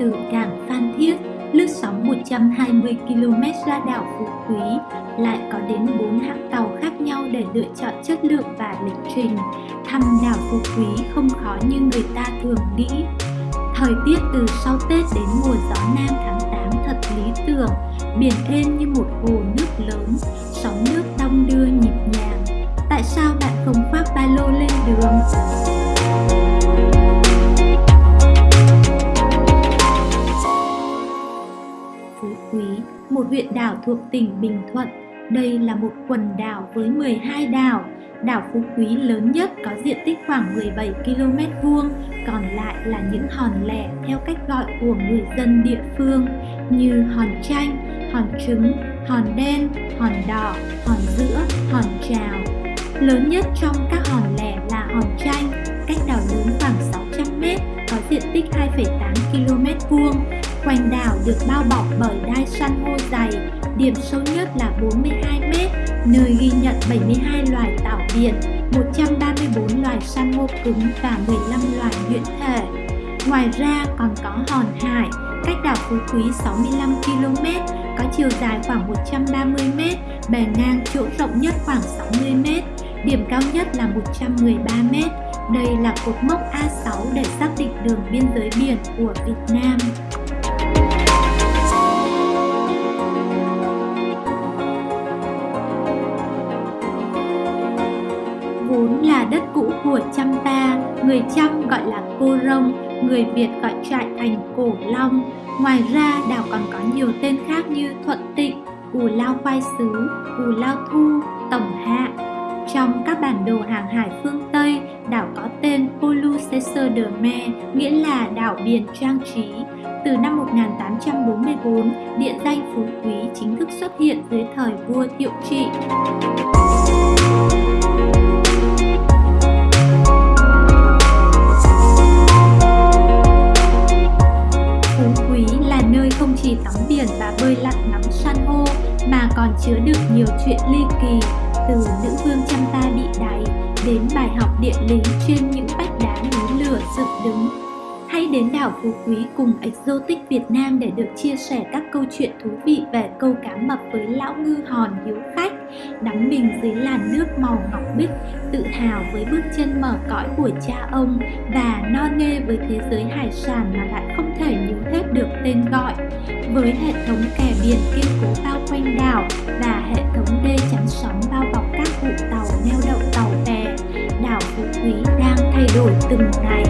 từ cảng Phan Thiết, lướt sóng 120 km ra đảo Phú Quý, lại có đến 4 hãng tàu khác nhau để lựa chọn chất lượng và lịch trình. Thăm đảo Phú Quý không khó như người ta thường nghĩ. Thời tiết từ sau Tết đến mùa gió nam tháng 8 thật lý tưởng, biển êm như một hồ nước lớn, sóng nước đong đưa nhịp nhàng. Tại sao bạn không khoác ba lô lên đường? Phú Quý, một huyện đảo thuộc tỉnh Bình Thuận. Đây là một quần đảo với 12 đảo. Đảo Phú Quý lớn nhất có diện tích khoảng 17 km vuông, còn lại là những hòn lẻ theo cách gọi của người dân địa phương như hòn chanh, hòn trứng, hòn đen, hòn đỏ, hòn giữa, hòn trào. Lớn nhất trong các hòn lẻ là hòn chanh, cách đảo lớn khoảng 600 m, có diện tích 2,8 km vuông. Quanh đảo được bao bọc bởi đai san hô dày, điểm sâu nhất là 42 m, nơi ghi nhận 72 loài tảo biển, 134 loài san hô cứng và 15 loài nhuyễn thể. Ngoài ra còn có hòn hải, cách đảo Phú Quý 65 km, có chiều dài khoảng 130 m, bề ngang chỗ rộng nhất khoảng 60 m, điểm cao nhất là 113 m. Đây là cột mốc A6 để xác định đường biên giới biển của Việt Nam. Vốn là đất cũ của Champa, người Chăm gọi là Cô Rông, người Việt gọi trại thành Cổ Long. Ngoài ra, đảo còn có nhiều tên khác như Thuận Tịnh, Cù Lao Khoai Sứ, Cù Lao Thu, Tổng Hạ. Trong các bản đồ hàng hải phương Tây, đảo có tên Polucesser de Mer, nghĩa là đảo biển trang trí. Từ năm 1844, địa danh Phú Quý chính thức xuất hiện dưới thời vua Thiệu Trị. Chứa được nhiều chuyện ly kỳ từ nữ vương chăm ta bị đày đến bài học địa lý trên những vách đá núi lửa dựng đứng. Hãy đến đảo Phú Quý cùng Exotic Việt Nam để được chia sẻ các câu chuyện thú vị về câu cá mập với lão ngư hòn hiếu khách, đắm mình dưới làn nước màu ngọc bích, tự hào với bước chân mở cõi của cha ông và no nê với thế giới hải sản mà lại không thể nhớ hết được tên gọi. Với hệ thống kè biển kiên cố bao quanh đảo và hệ thống đê chắn sóng bao bọc các vụ tàu neo đậu tàu bè, đảo Phú Quý đang thay đổi từng ngày.